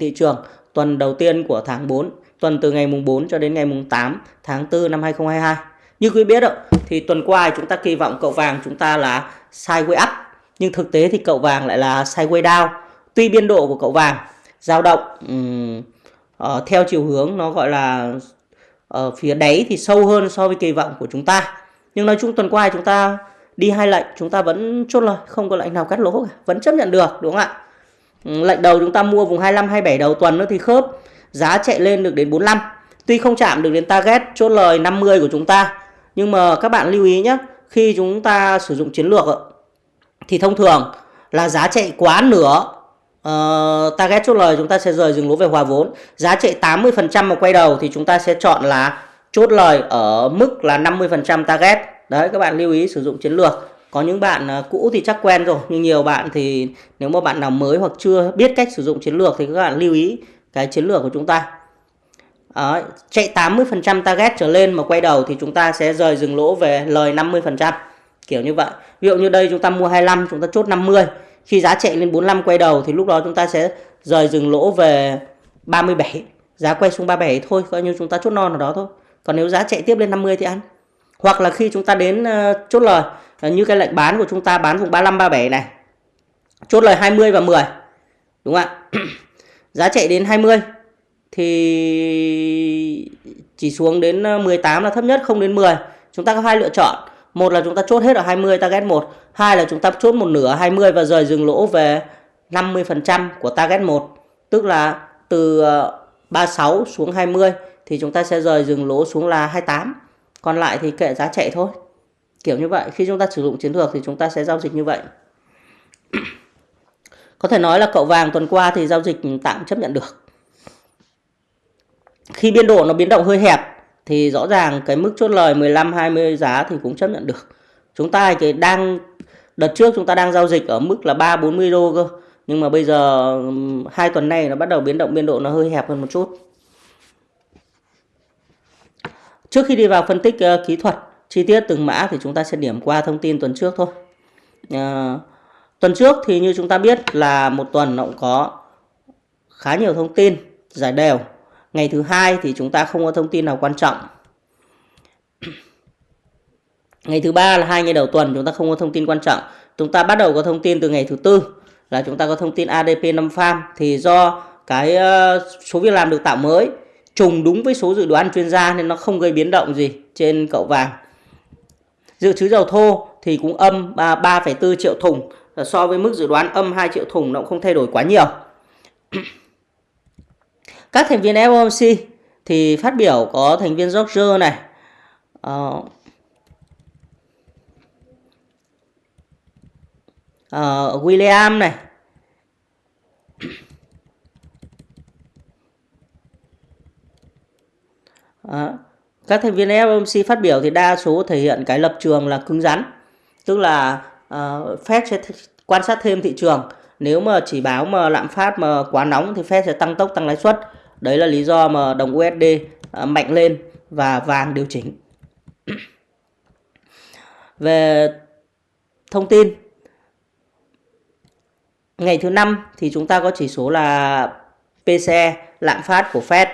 thị trường tuần đầu tiên của tháng 4, tuần từ ngày mùng 4 cho đến ngày mùng 8 tháng 4 năm 2022. Như quý biết ạ, thì tuần qua chúng ta kỳ vọng cậu vàng chúng ta là sideways up, nhưng thực tế thì cậu vàng lại là sideways down. Tuy biên độ của cậu vàng dao động um, uh, theo chiều hướng nó gọi là ở phía đáy thì sâu hơn so với kỳ vọng của chúng ta. Nhưng nói chung tuần qua chúng ta đi hai lệnh chúng ta vẫn chốt lời, không có lệnh nào cắt lỗ cả, vẫn chấp nhận được đúng không ạ? Ừ, lệnh đầu chúng ta mua vùng 25 27 đầu tuần nữa thì khớp, giá chạy lên được đến 45. Tuy không chạm được đến target chốt lời 50 của chúng ta, nhưng mà các bạn lưu ý nhé, khi chúng ta sử dụng chiến lược thì thông thường là giá chạy quá nửa uh, target chốt lời chúng ta sẽ rời dừng lỗ về hòa vốn. Giá chạy 80% mà quay đầu thì chúng ta sẽ chọn là chốt lời ở mức là 50% target. Đấy các bạn lưu ý sử dụng chiến lược. Có những bạn ờ, cũ thì chắc quen rồi nhưng nhiều bạn thì nếu mà bạn nào mới hoặc chưa biết cách sử dụng chiến lược thì các bạn lưu ý cái chiến lược của chúng ta. Đó, chạy 80% target trở lên mà quay đầu thì chúng ta sẽ rời dừng lỗ về lời 50%. Kiểu như vậy. Ví dụ như đây chúng ta mua 25 chúng ta chốt 50 khi giá chạy lên 45 quay đầu thì lúc đó chúng ta sẽ rời dừng lỗ về 37. Giá quay xuống 37 thôi, coi như chúng ta chốt non ở đó thôi. Còn nếu giá chạy tiếp lên 50 thì ăn. Hoặc là khi chúng ta đến uh, chốt lời như cái lệnh bán của chúng ta, bán vùng 35 37 này. Chốt lời 20 và 10. Đúng không ạ? giá chạy đến 20 thì chỉ xuống đến ờ, 18 là thấp nhất, không đến 10. Chúng ta có hai lựa chọn một là chúng ta chốt hết ở 20 target 1 hai là chúng ta chốt một nửa 20 và rời dừng lỗ về 50% của target 1 tức là từ ờ, 36 xuống 20 thì chúng ta sẽ rời dừng lỗ xuống là 28 còn lại thì kệ giá chạy thôi kiểu như vậy khi chúng ta sử dụng chiến lược thì chúng ta sẽ giao dịch như vậy có thể nói là cậu vàng tuần qua thì giao dịch tạm chấp nhận được khi biên độ nó biến động hơi hẹp thì rõ ràng cái mức chốt lời 15 20 giá thì cũng chấp nhận được. Chúng ta cái đang đợt trước chúng ta đang giao dịch ở mức là 3 40 đô cơ. Nhưng mà bây giờ hai tuần này nó bắt đầu biến động biên độ nó hơi hẹp hơn một chút. Trước khi đi vào phân tích uh, kỹ thuật chi tiết từng mã thì chúng ta sẽ điểm qua thông tin tuần trước thôi. à, tuần trước thì như chúng ta biết là một tuần nó cũng có khá nhiều thông tin giải đều Ngày thứ hai thì chúng ta không có thông tin nào quan trọng. Ngày thứ ba là hai ngày đầu tuần chúng ta không có thông tin quan trọng. Chúng ta bắt đầu có thông tin từ ngày thứ tư là chúng ta có thông tin ADP 5 farm thì do cái ờ, số việc làm được tạo mới trùng đúng với số dự đoán chuyên gia nên nó không gây biến động gì trên cậu vàng. Dự trữ dầu thô thì cũng âm 3,4 triệu thùng à, so với mức dự đoán âm 2 triệu thùng nó cũng không thay đổi quá nhiều. Các thành viên FOMC thì phát biểu có thành viên George này, uh, uh, William này, uh, các thành viên FOMC phát biểu thì đa số thể hiện cái lập trường là cứng rắn, tức là uh, Fed sẽ quan sát thêm thị trường. Nếu mà chỉ báo mà lạm phát mà quá nóng thì Fed sẽ tăng tốc tăng lãi suất. Đấy là lý do mà đồng USD uh, ờ, mạnh lên và vàng điều chỉnh. Về thông tin ngày thứ năm thì chúng ta có chỉ số là PCE lạm phát của Fed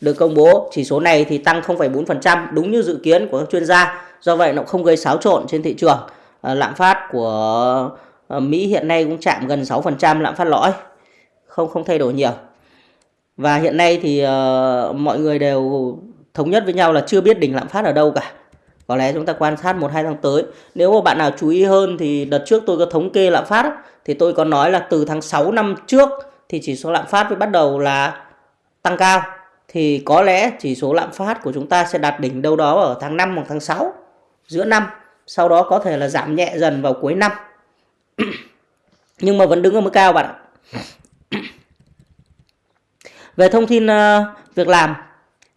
được công bố. Chỉ số này thì tăng 0,4% đúng như dự kiến của các chuyên gia. Do vậy nó không gây xáo trộn trên thị trường. À, lạm phát của à, Mỹ hiện nay cũng chạm gần 6% lạm phát lõi. Không không thay đổi nhiều. Và hiện nay thì uh, mọi người đều thống nhất với nhau là chưa biết đỉnh lạm phát ở đâu cả. Có lẽ chúng ta quan sát một hai tháng tới. Nếu mà bạn nào chú ý hơn thì đợt trước tôi có thống kê lạm phát thì tôi có nói là từ tháng 6 năm trước thì chỉ số lạm phát mới bắt đầu là tăng cao thì có lẽ chỉ số lạm phát của chúng ta sẽ đạt đỉnh đâu đó ở tháng 5 hoặc tháng 6 giữa năm sau đó có thể là giảm nhẹ dần vào cuối năm nhưng mà vẫn đứng ở mức cao bạn ạ về thông tin ờ, việc làm,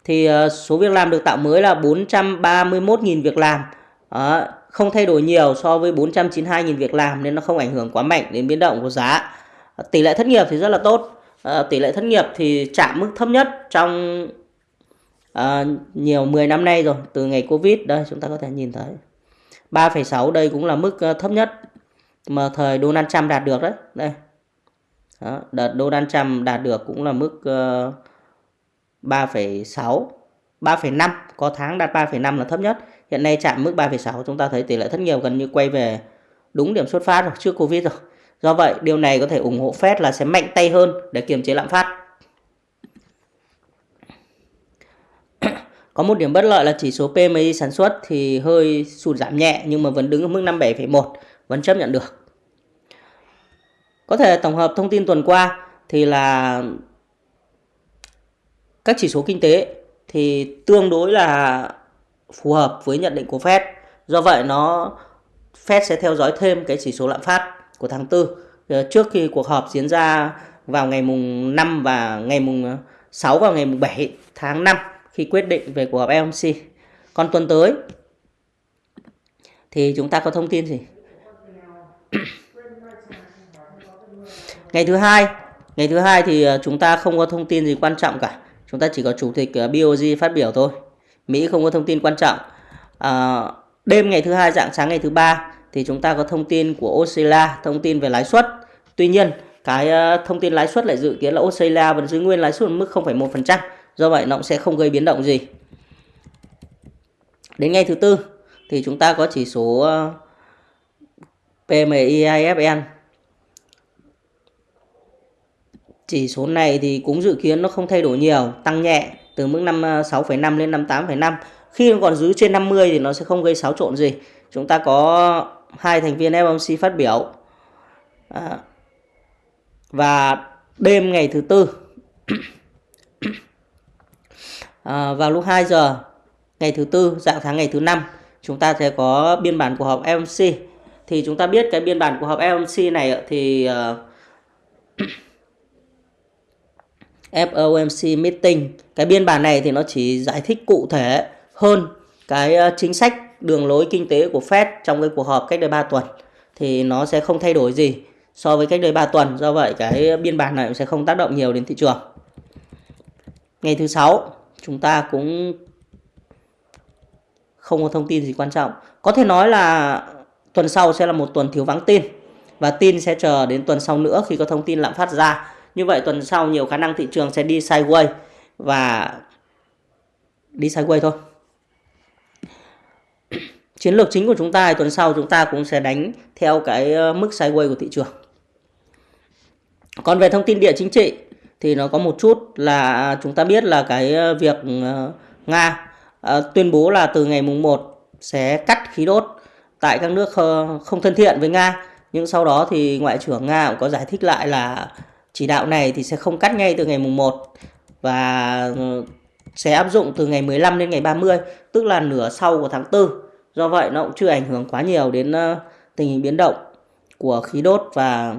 thì ờ, số việc làm được tạo mới là 431.000 việc làm. Ờ, không thay đổi nhiều so với 492.000 việc làm nên nó không ảnh hưởng quá mạnh đến biến động của giá. Tỷ lệ thất nghiệp thì rất là tốt. Ờ, tỷ lệ thất nghiệp thì chạm mức thấp nhất trong uh, nhiều 10 năm nay rồi, từ ngày Covid đây chúng ta có thể nhìn thấy. 3,6 đây cũng là mức ờ, thấp nhất mà thời Donald Trump đạt được đấy. Đây. Đó, đợt Donald Trump đạt được cũng là mức uh, 3,6 3,5 có tháng đạt 3,5 là thấp nhất hiện nay chạm mức 3,6 chúng ta thấy tỷ lệ thất nghiệp gần như quay về đúng điểm xuất phát rồi trước Covid rồi do vậy điều này có thể ủng hộ Fed là sẽ mạnh tay hơn để kiềm chế lạm phát. Có một điểm bất lợi là chỉ số PMI sản xuất thì hơi sụt giảm nhẹ nhưng mà vẫn đứng ở mức 57,1 vẫn chấp nhận được. Có thể tổng hợp thông tin tuần qua thì là các chỉ số kinh tế thì tương đối là phù hợp với nhận định của Fed. Do vậy nó Fed sẽ theo dõi thêm cái chỉ số lạm phát của tháng 4 ờ, trước khi cuộc họp diễn ra vào ngày mùng 5 và ngày mùng ờ, 6 và ngày mùng 7 tháng 5 khi quyết định về cuộc họp FOMC. Còn tuần tới thì chúng ta có thông tin gì? ngày thứ hai, ngày thứ hai thì ờ, chúng ta không có thông tin gì quan trọng cả. Chúng ta chỉ có chủ tịch BOJ phát biểu thôi. Mỹ không có thông tin quan trọng. À, đêm ngày thứ hai dạng sáng ngày thứ ba thì chúng ta có thông tin của Australia, thông tin về lãi suất. Tuy nhiên, cái ờ, thông tin lãi suất lại dự kiến là Australia vẫn giữ nguyên lãi suất mức 0,1%. Do vậy nó cũng sẽ không gây biến động gì. Đến ngày thứ tư thì chúng ta có chỉ số ờ, PMI IFN Chỉ số này thì cũng dự kiến nó không thay đổi nhiều, tăng nhẹ từ mức 56,5 ờ, lên 58,5. Khi nó còn giữ trên 50 thì nó sẽ không gây xáo trộn gì. Chúng ta có hai thành viên FOMC phát biểu. À, và đêm ngày thứ tư à, vào lúc 2 giờ ngày thứ tư dạng sáng ngày thứ năm chúng ta sẽ có biên bản của họp FOMC thì chúng ta biết cái biên bản của họp FOMC này thì à, uh, FOMC meeting cái biên bản này thì nó chỉ giải thích cụ thể hơn cái à, chính sách đường lối kinh tế của Fed trong cái cuộc họp cách đây 3 tuần thì nó sẽ không thay đổi gì so với cách đây 3 tuần. Do vậy cái biên bản này sẽ không tác động nhiều đến thị trường. Ngày thứ sáu, chúng ta cũng không có thông tin gì quan trọng. Có thể nói là tuần sau sẽ là một tuần thiếu vắng tin và tin sẽ chờ đến tuần sau nữa khi có thông tin lạm phát ra. Như vậy tuần sau nhiều khả năng thị trường sẽ đi sideways và đi sideways thôi. Chiến lược chính của chúng ta tuần sau chúng ta cũng sẽ đánh theo cái ờ, mức sideways của thị trường. Còn về thông tin địa chính trị thì nó có một chút là chúng ta biết là cái ờ, việc ờ, Nga tuyên bố là từ ngày mùng 1 sẽ cắt khí đốt tại các nước không thân thiện với Nga. Nhưng sau đó thì Ngoại trưởng Nga cũng có giải thích lại là chỉ đạo này thì sẽ không cắt ngay từ ngày mùng 1 và sẽ áp dụng từ ngày 15 đến ngày 30, tức là nửa sau của tháng 4. Do vậy nó cũng chưa ảnh hưởng quá nhiều đến ờ, tình hình biến động của khí đốt và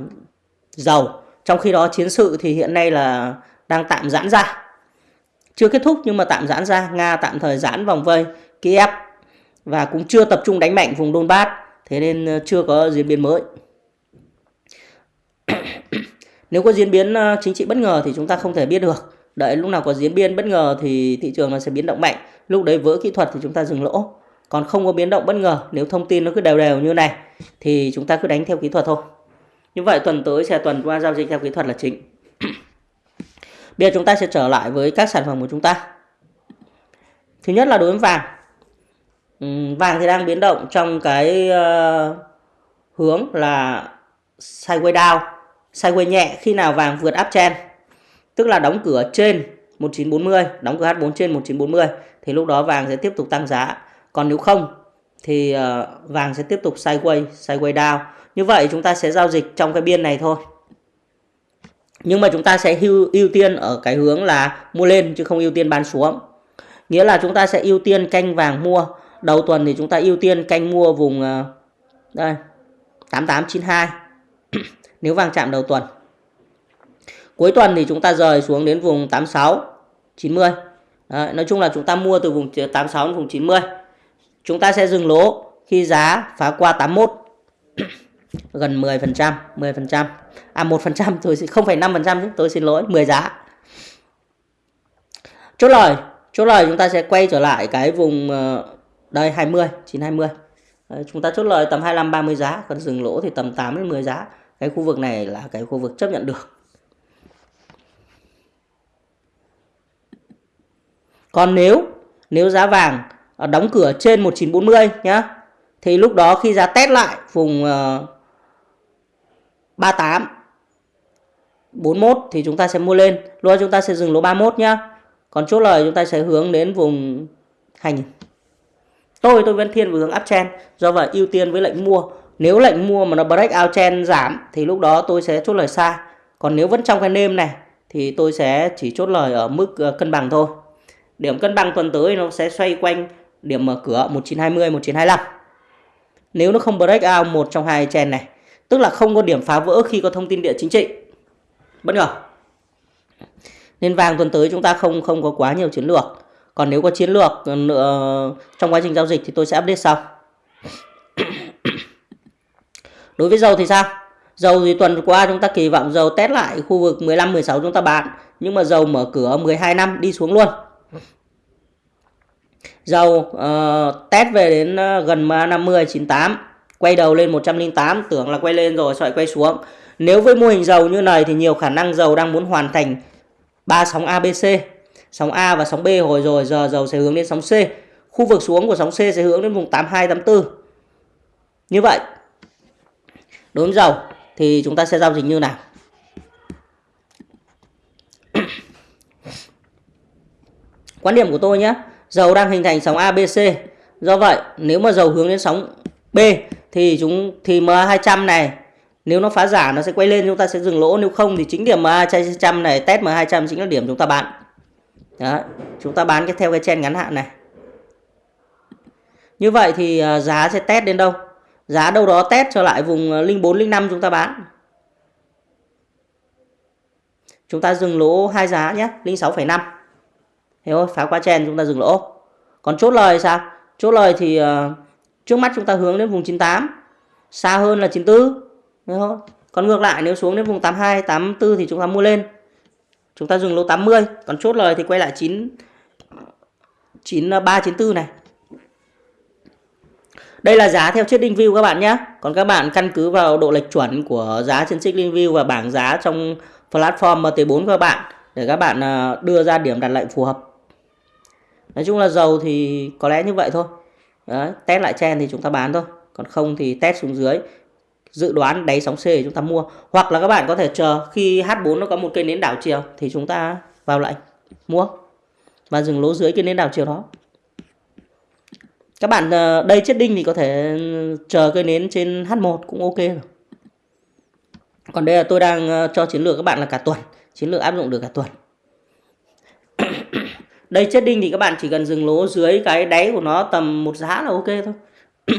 dầu. Trong khi đó chiến sự thì hiện nay là đang tạm giãn ra. Chưa kết thúc nhưng mà tạm giãn ra, Nga tạm thời giãn vòng vây Kiev và cũng chưa tập trung đánh mạnh vùng Donbass, thế nên ờ, chưa có diễn biến mới. Nếu có diễn biến ờ, chính trị bất ngờ thì chúng ta không thể biết được. Đợi lúc nào có diễn biến bất ngờ thì thị trường nó sẽ biến động mạnh. Lúc đấy vỡ kỹ thuật thì chúng ta dừng lỗ. Còn không có biến động bất ngờ, nếu thông tin nó cứ đều đều như này thì chúng ta cứ đánh theo kỹ thuật thôi. Như vậy tuần tới sẽ tuần qua giao dịch theo kỹ thuật là chính. Bây giờ chúng ta sẽ trở lại với các sản phẩm của chúng ta. Thứ nhất là đối với vàng. vàng thì đang biến động trong cái uh, hướng là sideways down sideways nhẹ khi nào vàng vượt uptrend tức là đóng cửa trên 1940 đóng cửa H4 trên 1940 thì lúc đó vàng sẽ tiếp tục tăng giá còn nếu không thì ờ, vàng sẽ tiếp tục sideways sideways down như vậy chúng ta sẽ giao dịch trong cái biên này thôi nhưng mà chúng ta sẽ ưu, ưu tiên ở cái hướng là mua lên chứ không ưu tiên bán xuống nghĩa là chúng ta sẽ ưu tiên canh vàng mua đầu tuần thì chúng ta ưu tiên canh mua vùng ờ, đây 8892 nếu vàng chạm đầu tuần. Cuối tuần thì chúng ta rời xuống đến vùng 86, 90. Đấy, nói chung là chúng ta mua từ vùng 86 đến vùng 90. Chúng ta sẽ dừng lỗ khi giá phá qua 81 gần 10%, 10%. À 1% tôi xin 0,5% chứ, tôi xin lỗi, 10 giá. Chốt lời, chốt lời chúng ta sẽ quay trở lại cái vùng ờ, đây 20, 920. Đấy, chúng ta chốt lời tầm 25 30 giá, còn dừng lỗ thì tầm 8 đến 10 giá. Cái khu vực này là cái khu vực chấp nhận được. Còn nếu nếu giá vàng Ờ, đóng cửa trên 1940 nhá. Thì lúc đó khi giá test lại, vùng ờ, 38 41 thì chúng ta sẽ mua lên. Lúc đó chúng ta sẽ dừng lỗ 31 nhá. Còn chốt lời chúng ta sẽ hướng đến vùng 2000 tôi tôi vẫn thiên về hướng uptrend, do vậy ưu tiên với lệnh mua. Nếu lệnh mua mà nó break out trend giảm, thì lúc đó tôi sẽ chốt lời xa còn nếu vẫn trong cái nêm này, thì tôi sẽ chỉ chốt lời ở mức ờ, cân bằng thôi. Điểm cân bằng tuần tới nó sẽ xoay quanh điểm mở cửa 1920 1925 nếu nó không break out một trong hai trend này, tức là không có điểm phá vỡ khi có thông tin địa chính trị. Bất ngờ. Nên vàng tuần tới chúng ta không không có quá nhiều chiến lược. Còn nếu có chiến lược ờ, nữa trong quá trình giao dịch thì tôi sẽ update sau. Đối với dầu thì sao? Dầu thì tuần qua chúng ta kỳ vọng dầu test lại khu vực 15 16 chúng ta bán. Nhưng mà dầu mở cửa 12 năm đi xuống luôn dầu uh, test về đến uh, gần 50 98 quay đầu lên 108 tưởng là quay lên rồi sợi quay xuống. Nếu với mô hình dầu như này thì nhiều khả năng dầu đang muốn hoàn thành ba sóng ABC sóng A và sóng B hồi rồi giờ dầu sẽ hướng đến sóng C. Khu vực xuống của sóng C sẽ hướng đến vùng 82 84 như vậy đối với dầu thì chúng ta sẽ giao dịch như nào? Quan điểm của tôi nhé dầu đang hình thành sóng ABC do vậy nếu mà dầu hướng đến sóng B thì chúng thì MA200 này nếu nó phá giả nó sẽ quay lên chúng ta sẽ dừng lỗ. Nếu không thì chính điểm MA200 này test MA200 chính là điểm chúng ta bán. Đó chúng ta bán cái theo cái chen ngắn hạn này. Như vậy thì à, giá sẽ test đến đâu? Giá đâu đó test trở lại vùng à, 04 05 chúng ta bán. Chúng ta dừng lỗ hai giá nhé 06,5 thế thôi phá qua chen chúng ta dừng lỗ. Còn chốt lời sao? Chốt lời thì uh, trước mắt chúng ta hướng đến vùng 98 xa hơn là 94 hiểu không? còn ngược lại nếu xuống đến vùng 82 84 thì chúng ta mua lên. Chúng ta dừng lỗ 80 còn chốt lời thì quay lại 9 93 94 này. Đây là giá theo chiếc view các bạn nhé. Còn các bạn căn cứ vào độ lệch chuẩn của giá trên chiếc view và bảng giá trong platform MT4 của các bạn để các bạn ờ, đưa ra điểm đặt lệnh phù hợp nói chung là dầu thì có lẽ như vậy thôi. Đấy, test lại chen thì chúng ta bán thôi. Còn không thì test xuống dưới dự đoán đáy sóng C thì chúng ta mua. Hoặc là các bạn có thể chờ khi H4 nó có một cây nến đảo chiều thì chúng ta vào lệnh mua và dừng lỗ dưới cây nến đảo chiều đó. Các bạn ờ, đây chết đinh thì có thể ừ, chờ cây nến trên H1 cũng ok rồi. Còn đây là tôi đang ờ, cho chiến lược các bạn là cả tuần. Chiến lược áp dụng được cả tuần đây chết đinh thì các bạn chỉ cần dừng lỗ dưới cái đáy của nó tầm một giá là ok thôi.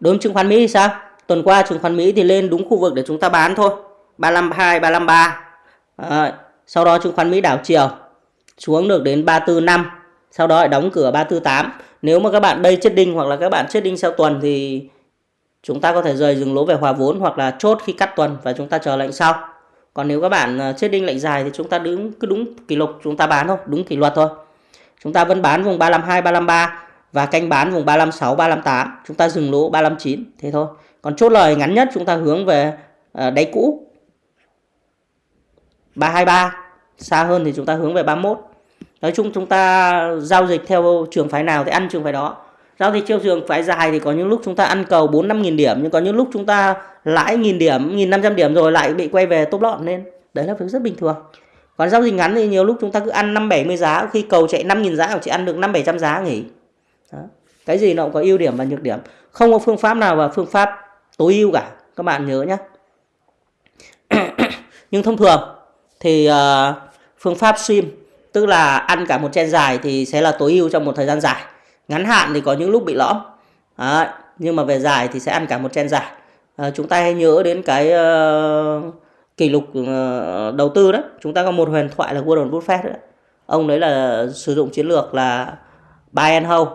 Đối với chứng khoán Mỹ thì sao? Tuần qua chứng khoán Mỹ thì lên đúng khu vực để chúng ta bán thôi. 352 353 à, sau đó chứng khoán Mỹ đảo chiều xuống được đến 345 sau đó lại đóng cửa 348 nếu mà các bạn đây chết đinh hoặc là các bạn chết đinh sau tuần thì chúng ta có thể rời dừng lỗ về hòa vốn hoặc là chốt khi cắt tuần và chúng ta chờ lệnh sau còn nếu các bạn à, ờ, chết đinh lệnh dài thì chúng ta đứng cứ đúng kỷ lục chúng ta bán thôi đúng kỷ luật thôi. Chúng ta vẫn bán vùng 352 353 và canh bán vùng 356 358 chúng ta dừng lỗ 359 thế thôi. Còn chốt lời ngắn nhất chúng ta hướng về à, đáy cũ. 323 xa hơn thì chúng ta hướng về 31 nói chung chúng ta giao dịch theo trường phái nào thì ăn trường phái đó giao dịch chiều trường phải dài thì có những lúc chúng ta ăn cầu 4 5 nghìn điểm nhưng có những lúc chúng ta lãi nghìn điểm nghìn năm trăm điểm rồi lại bị quay về top lọt lên. Đấy là việc rất bình thường. Còn giao dịch ngắn thì nhiều lúc chúng ta cứ ăn năm bảy mươi giá khi cầu chạy 5 nghìn giá chỉ ăn được năm bảy trăm giá nghỉ. Đó. cái gì nó cũng có ưu điểm và nhược điểm. Không có phương pháp nào và phương pháp tối ưu cả. Các bạn nhớ nhé nhưng thông thường thì uh, phương pháp sim tức là ăn cả một chen dài thì sẽ là tối ưu trong một thời gian dài ngắn hạn thì có những lúc bị lõm. Đấy, nhưng mà về dài thì sẽ ăn cả một chen dài. À, chúng ta hãy nhớ đến cái uh, kỷ lục uh, đầu tư đó. Chúng ta có một huyền thoại là Warren Buffett đó. ông đấy là sử dụng chiến lược là buy and hold.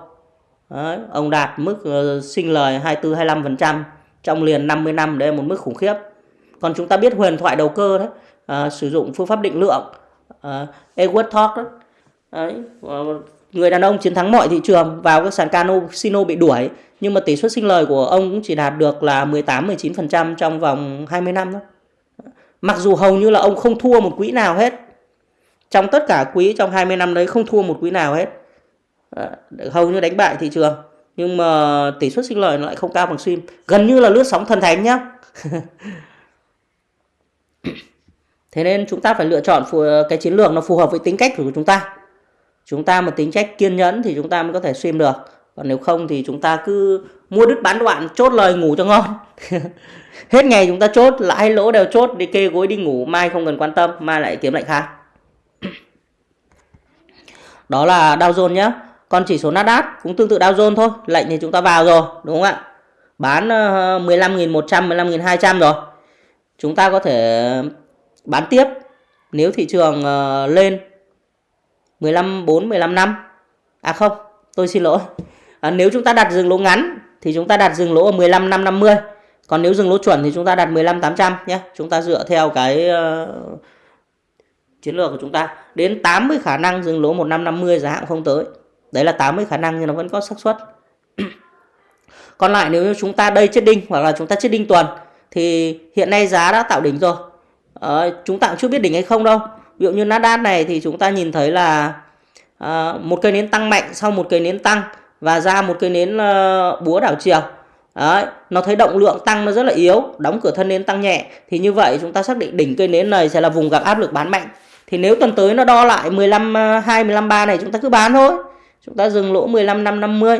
Đấy, ông đạt mức uh, sinh lời 24 25% trong liền 50 năm đấy là một mức khủng khiếp. Còn chúng ta biết huyền thoại đầu cơ đấy uh, sử dụng phương pháp định lượng uh, Edward Thorpe đó. Đấy, người đàn ông chiến thắng mọi thị trường vào các sàn casino bị đuổi, nhưng mà tỷ suất sinh lời của ông cũng chỉ đạt được là 18 19% trong vòng 20 năm thôi. Mặc dù hầu như là ông không thua một quỹ nào hết. trong tất cả quỹ trong 20 năm đấy không thua một quỹ nào hết ờ, hầu như đánh bại thị trường, nhưng mà tỷ suất sinh lời nó lại không cao bằng sim gần như là lướt sóng thần thánh nhá thế nên chúng ta phải lựa chọn cái chiến lược nó phù hợp với tính cách của chúng ta chúng ta mà tính cách kiên nhẫn thì chúng ta mới có thể stream được. Còn nếu không thì chúng ta cứ mua đứt bán đoạn, chốt lời ngủ cho ngon. Hết ngày chúng ta chốt, lãi lỗ đều chốt, đi kê gối đi ngủ, mai không cần quan tâm, mai lại kiếm lệnh khác đó là Dow Jones nhé còn chỉ số Nasdaq cũng tương tự Dow Jones thôi, lệnh thì chúng ta vào rồi, đúng không ạ? Bán ờ, 15.100 15.200 rồi. Chúng ta có thể bán tiếp. Nếu thị trường ờ, lên 15 4 15 năm. À không tôi xin lỗi. À, nếu chúng ta đặt dừng lỗ ngắn thì chúng ta đặt dừng lỗ ở 15 năm 50 còn nếu dừng lỗ chuẩn thì chúng ta đặt 15 800 nhé. Chúng ta dựa theo cái uh, chiến lược của chúng ta. Đến 80 khả năng dừng lỗ một năm 50 giá hạng không tới. Đấy là 80 khả năng nhưng nó vẫn có xác suất. Còn lại nếu chúng ta đây chết đinh hoặc là chúng ta chết đinh tuần thì hiện nay giá đã tạo đỉnh rồi. À, chúng ta cũng chưa biết đỉnh hay không đâu ví dụ như Nasdaq này thì chúng ta nhìn thấy là à, một cây nến tăng mạnh sau một cây nến tăng và ra một cây nến uh, búa đảo chiều. Đấy, nó thấy động lượng tăng nó rất là yếu đóng cửa thân nến tăng nhẹ. Thì như vậy chúng ta xác định đỉnh cây nến này sẽ là vùng gặp áp lực bán mạnh. Thì nếu tuần tới nó đo lại 15 2 15 3 này chúng ta cứ bán thôi. Chúng ta dừng lỗ 15 năm 50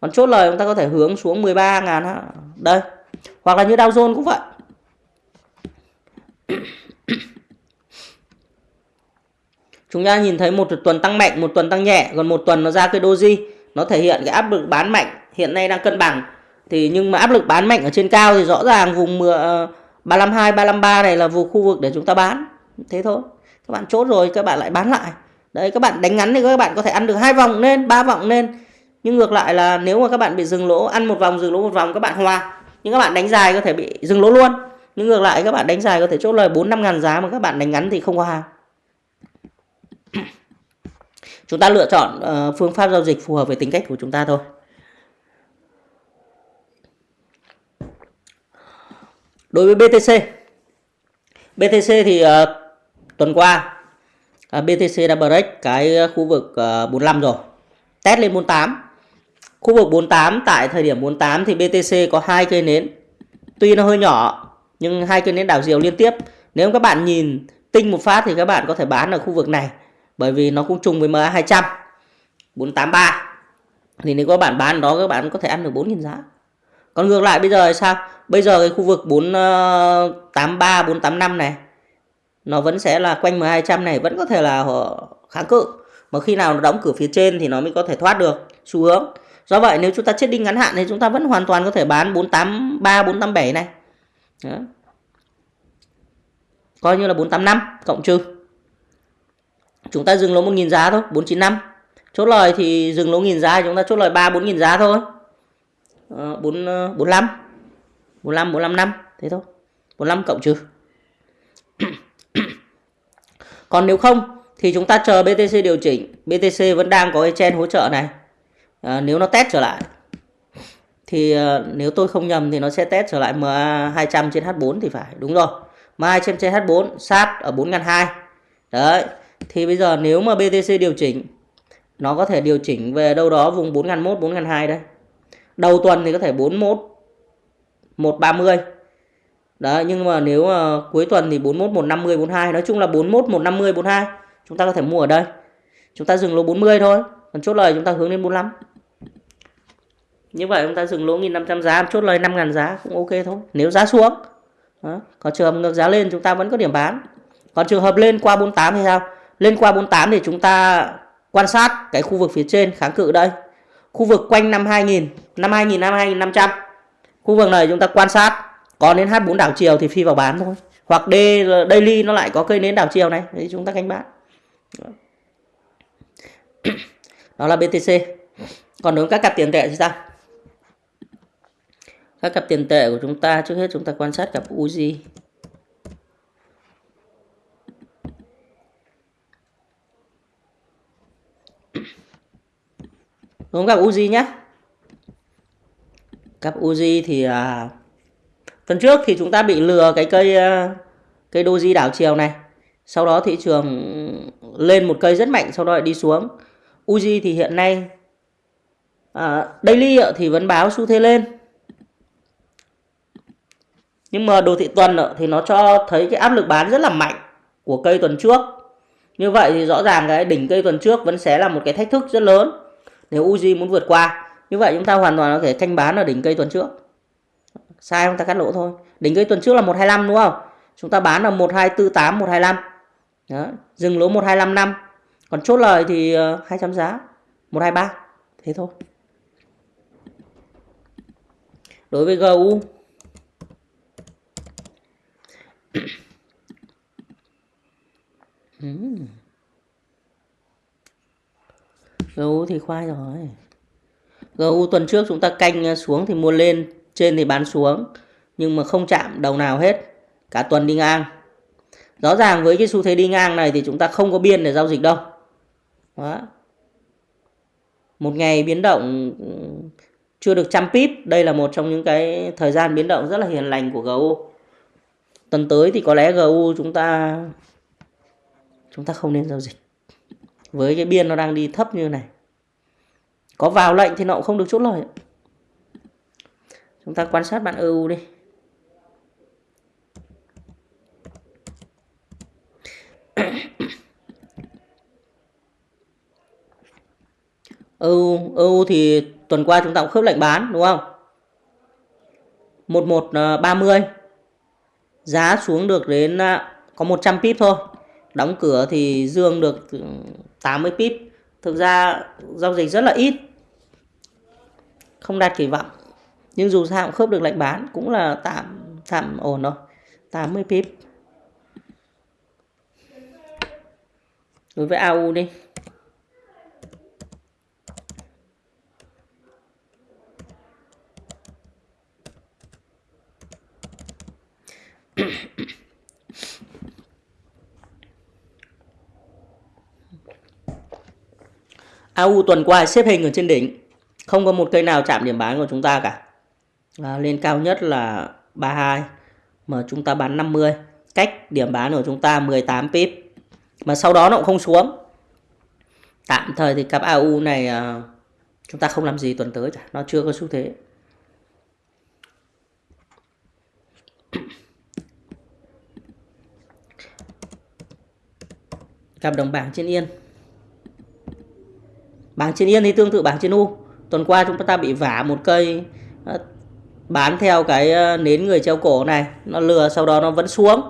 còn chốt lời chúng ta có thể hướng xuống 13 ngàn đây hoặc là như Dow Jones cũng vậy chúng ta nhìn thấy một tuần tăng mạnh, một tuần tăng nhẹ còn một tuần nó ra cái doji. Nó thể hiện cái áp lực bán mạnh, hiện nay đang cân bằng. Thì nhưng mà áp lực bán mạnh ở trên cao thì rõ ràng vùng ờ, 352 353 này là vùng khu vực để chúng ta bán. Thế thôi. Các bạn chốt rồi, các bạn lại bán lại. Đấy, các bạn đánh ngắn thì các bạn có thể ăn được hai vòng lên, ba vòng lên. Nhưng ngược lại là nếu mà các bạn bị dừng lỗ, ăn một vòng, dừng lỗ một vòng, các bạn hòa. Nhưng các bạn đánh dài có thể bị dừng lỗ luôn. Nhưng ngược lại, các bạn đánh dài có thể chốt lời 4 5 ngàn giá mà các bạn đánh ngắn thì không có hàng chúng ta lựa chọn uh, phương pháp giao dịch phù hợp với tính cách của chúng ta thôi. Đối với BTC BTC thì uh, tuần qua ờ, uh, BTC đã break cái khu vực uh, 45 rồi. Test lên 48 khu vực 48 tại thời điểm 48 thì BTC có hai cây nến. Tuy nó hơi nhỏ nhưng hai cây nến đảo chiều liên tiếp. Nếu các bạn nhìn tinh một phát thì các bạn có thể bán ở khu vực này bởi vì nó cũng chung với MA 200 483 thì nếu các bạn bán đó, các bạn có thể ăn được 4.000 giá. Còn ngược lại, bây giờ sao? Bây giờ cái khu vực 483 485 ờ, này, nó vẫn sẽ là quanh MA 200 này, vẫn có thể là kháng cự. Mà khi nào nó đóng cửa phía trên thì nó mới có thể thoát được xu hướng. Do vậy, nếu chúng ta chết đinh ngắn hạn thì chúng ta vẫn hoàn toàn có thể bán 483 487 này. Đó. coi như là 485 cộng trừ chúng ta dừng lỗ 1.000 giá thôi 495 chốt lời thì dừng lỗ 1.000 giá chúng ta chốt lời 3 4.000 giá thôi. À, 4, 45 45 45 năm. Thế thôi. 45 cộng trừ. Còn nếu không thì chúng ta chờ BTC điều chỉnh. BTC vẫn đang có cái chen hỗ trợ này. À, nếu nó test trở lại thì à, nếu tôi không nhầm thì nó sẽ test trở lại MA 200 trên H4 thì phải. Đúng rồi. MA 200 trên H4 sát ở 4.200 đấy thì bây giờ nếu mà BTC điều chỉnh, nó có thể điều chỉnh về đâu đó vùng 4.001 4.200 đây đầu tuần thì có thể 41 130 Đấy, nhưng mà nếu mà cuối tuần thì 41 150 42 nói chung là 41 150 42 chúng ta có thể mua ở đây. Chúng ta dừng lỗ 40 thôi. Còn chốt lời chúng ta hướng lên 45 như vậy chúng ta dừng lỗ 1500 giá, chốt lời 5000 giá cũng ok thôi. Nếu giá xuống. Đó. còn trường hợp ngược giá lên chúng ta vẫn có điểm bán. Còn trường hợp lên qua 48 thì sao? Lên qua 48 thì chúng ta quan sát cái khu vực phía trên kháng cự đây. Khu vực quanh năm 2000 năm 2000 năm 2500 khu vực này chúng ta quan sát còn đến H4 đảo chiều thì phi vào bán thôi. Hoặc D daily nó lại có cây nến đảo chiều này thì chúng ta canh bán. Đó là BTC còn đối với các cặp tiền tệ thì sao? Các cặp tiền tệ của chúng ta, trước hết chúng ta quan sát cặp UZ đúng gặp Uzi nhé cặp Uzi thì à, phần trước thì chúng ta bị lừa cái cây à, cây doji đảo chiều này. Sau đó thị trường lên một cây rất mạnh sau đó lại đi xuống. Uzi thì hiện nay à, daily thì vẫn báo xu thế lên. Nhưng mà đồ thị tuần thì nó cho thấy cái áp lực bán rất là mạnh của cây tuần trước. Như vậy thì rõ ràng cái đỉnh cây tuần trước vẫn sẽ là một cái thách thức rất lớn nếu Uzi muốn vượt qua, như vậy chúng ta hoàn toàn có thể canh bán ở đỉnh cây tuần trước. Sai chúng ta cắt lỗ thôi. Đỉnh cây tuần trước là 125 đúng không? Chúng ta bán là 1248 125 đó. dừng lỗ 125 năm. Còn chốt lời thì ờ, 200 giá 123 thế thôi. Đối với GU Mm. GU thì khoai rồi. GU tuần trước chúng ta canh à, xuống thì mua lên, trên thì bán xuống, nhưng mà không chạm đầu nào hết, cả tuần đi ngang. Rõ ràng với cái xu thế đi ngang này thì chúng ta không có biên để giao dịch đâu. Đó. một ngày biến động ừ, chưa được trăm pip, đây là một trong những cái thời gian biến động rất là hiền lành của GU tuần tới thì có lẽ GU chúng ta chúng ta không nên giao dịch với cái biên nó đang đi thấp như này. Có vào lệnh thì nó cũng không được chốt lời. Chúng ta quan sát bạn EU đi. EU, EU thì tuần qua chúng ta cũng khớp lệnh bán đúng không? 1130 ờ, giá xuống được đến ờ, có 100 pip thôi. Đóng cửa thì dương được ừ, 80 pip. Thực ra, giao dịch rất là ít. Không đạt kỳ vọng. Nhưng dù sao cũng khớp được lệnh bán, cũng là tạm tạm ổn rồi 80 pip. Đối với AU đi. AU tuần qua xếp hình ở trên đỉnh. Không có một cây nào chạm điểm bán của chúng ta cả. À, lên cao nhất là 32 mà chúng ta bán 50 cách điểm bán của chúng ta 18 pip. Mà sau đó nó cũng không xuống. Tạm thời thì cặp AU này à, chúng ta không làm gì tuần tới cả. Nó chưa có xu thế. Cặp đồng bảng trên yên bảng trên yên thì tương tự bảng trên u. Tuần qua chúng ta bị vả một cây ờ, bán theo cái ờ, nến người treo cổ này. Nó lừa, sau đó nó vẫn xuống.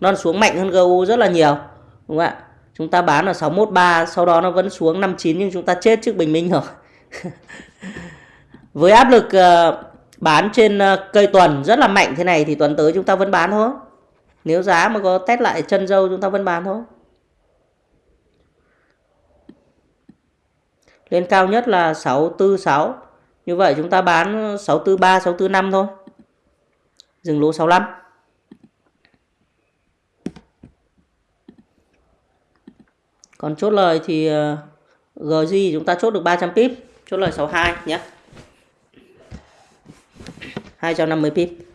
Nó xuống mạnh hơn GU rất là nhiều, đúng không ạ? Chúng ta bán ở 613 sau đó nó vẫn xuống 59 nhưng chúng ta chết trước bình minh rồi. Với áp lực ờ, bán trên cây tuần rất là mạnh thế này thì tuần tới chúng ta vẫn bán thôi. Nếu giá mà có test lại chân dâu chúng ta vẫn bán thôi. Lên cao nhất là 646 như vậy chúng ta bán 643 645 thôi. Dừng lỗ 65 còn chốt lời thì ờ, GG chúng ta chốt được 300 pip. Chốt lời 62 nhé. 250 pip.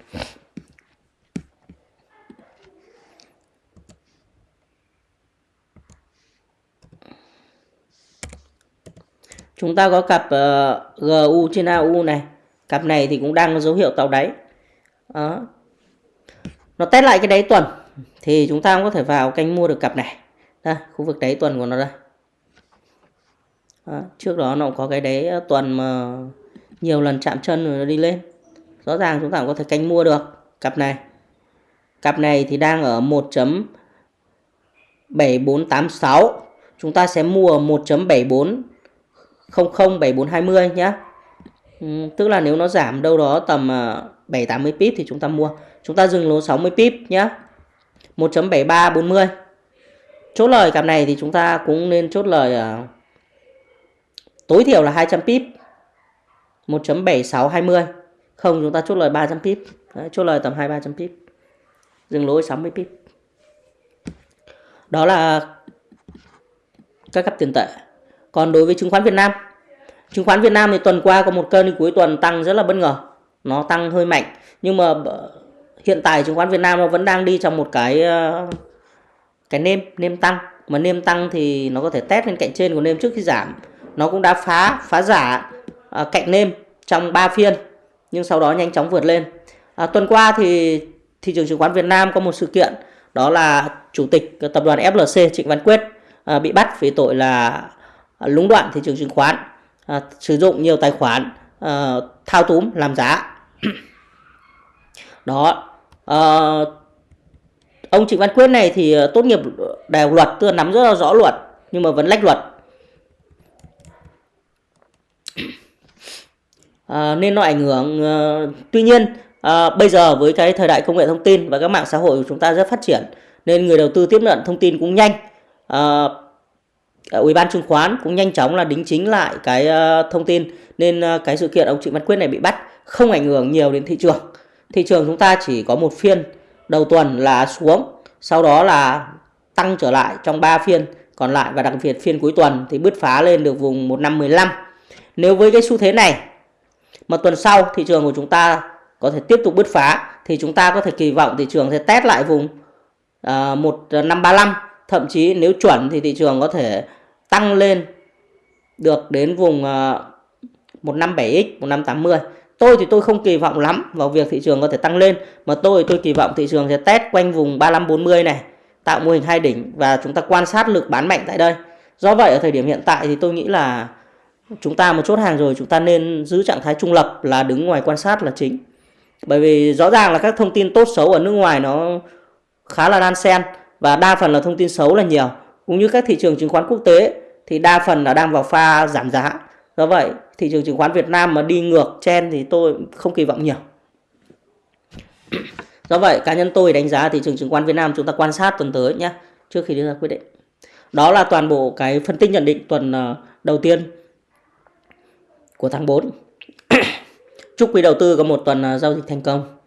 Chúng ta có cặp ờ, uh, GU trên AU này. Cặp này thì cũng đang có dấu hiệu tạo đáy. Đó. nó test lại cái đáy tuần thì chúng ta cũng có thể vào canh mua được cặp này. Đây khu vực đáy tuần của nó đây. Đó. trước đó nó có cái đáy ờ, tuần mà nhiều lần chạm chân rồi nó đi lên. Rõ ràng chúng ta cũng có thể canh mua được cặp này. Cặp này thì đang ở 1.7486 chúng ta sẽ mua 1.74 007420 nhé ừ, tức là nếu nó giảm đâu đó tầm ờ, 780 pip thì chúng ta mua. Chúng ta dừng lỗ 60 pip nhé 1.7340 chốt lời cặp này thì chúng ta cũng nên chốt lời uh, tối thiểu là 200 pip. 1.7620 không chúng ta chốt lời 300 pip. Đấy, chốt lời tầm 2 300 pip. Dừng lỗ 60 pip. Đó là các cặp tiền tệ còn đối với chứng khoán Việt Nam chứng khoán Việt Nam thì tuần qua có một cơn cuối tuần tăng rất là bất ngờ. Nó tăng hơi mạnh nhưng mà ờ, hiện tại chứng khoán Việt Nam nó vẫn đang đi trong một cái ờ, cái nêm nêm tăng. Mà nêm tăng thì nó có thể test lên cạnh trên của nêm trước khi giảm. Nó cũng đã phá phá giả à, cạnh nêm trong 3 phiên nhưng sau đó nhanh chóng vượt lên. À, tuần qua thì thị trường chứng khoán Việt Nam có một sự kiện đó là chủ tịch tập đoàn FLC Trịnh Văn Quyết à, bị bắt vì tội là Ờ, lũng đoạn thị trường chứng khoán. À, sử dụng nhiều tài khoản à, thao túng làm giá. Đó. À, ông Trịnh Văn Quyết này thì tốt nghiệp đại học luật tức là nắm rất là rõ luật nhưng mà vẫn lách luật. À, nên nó ảnh hưởng à, tuy nhiên à, bây giờ với cái thời đại công nghệ thông tin và các mạng xã hội của chúng ta rất phát triển nên người đầu tư tiếp nhận thông tin cũng nhanh. À, Ờ, ủy ban chứng khoán cũng nhanh chóng là đính chính lại cái ờ, thông tin nên ờ, cái sự kiện ông Trịnh Văn Quyết này bị bắt không ảnh hưởng nhiều đến thị trường. Thị trường chúng ta chỉ có một phiên đầu tuần là xuống sau đó là tăng trở lại trong 3 phiên còn lại và đặc biệt phiên cuối tuần thì bứt phá lên được vùng 1515 nếu với cái xu thế này mà tuần sau thị trường của chúng ta có thể tiếp tục bứt phá thì chúng ta có thể kỳ vọng thị trường sẽ test lại vùng uh, 1535 thậm chí nếu chuẩn thì thị trường có thể tăng lên được đến vùng uh, 157x 1580 tôi thì tôi không kỳ vọng lắm vào việc thị trường có thể tăng lên mà tôi tôi kỳ vọng thị trường sẽ test quanh vùng 3540 này tạo mô hình hai đỉnh và chúng ta quan sát lực bán mạnh tại đây. Do vậy ở thời điểm hiện tại thì tôi nghĩ là chúng ta một chốt hàng rồi chúng ta nên giữ trạng thái trung lập là đứng ngoài quan sát là chính. Bởi vì rõ ràng là các thông tin tốt xấu ở nước ngoài nó khá là đan xen và đa phần là thông tin xấu là nhiều. Cũng như các thị trường chứng khoán quốc tế thì đa phần là đang vào pha giảm giá. Do vậy, thị trường chứng khoán Việt Nam mà đi ngược chen thì tôi không kỳ vọng nhiều. Do vậy, cá nhân tôi đánh giá thị trường chứng khoán Việt Nam chúng ta quan sát tuần tới nhé, trước khi đưa ra quyết định. Đó là toàn bộ cái phân tích nhận định tuần ờ, đầu tiên của tháng 4 chúc quý đầu tư có một tuần ờ, giao dịch thành công.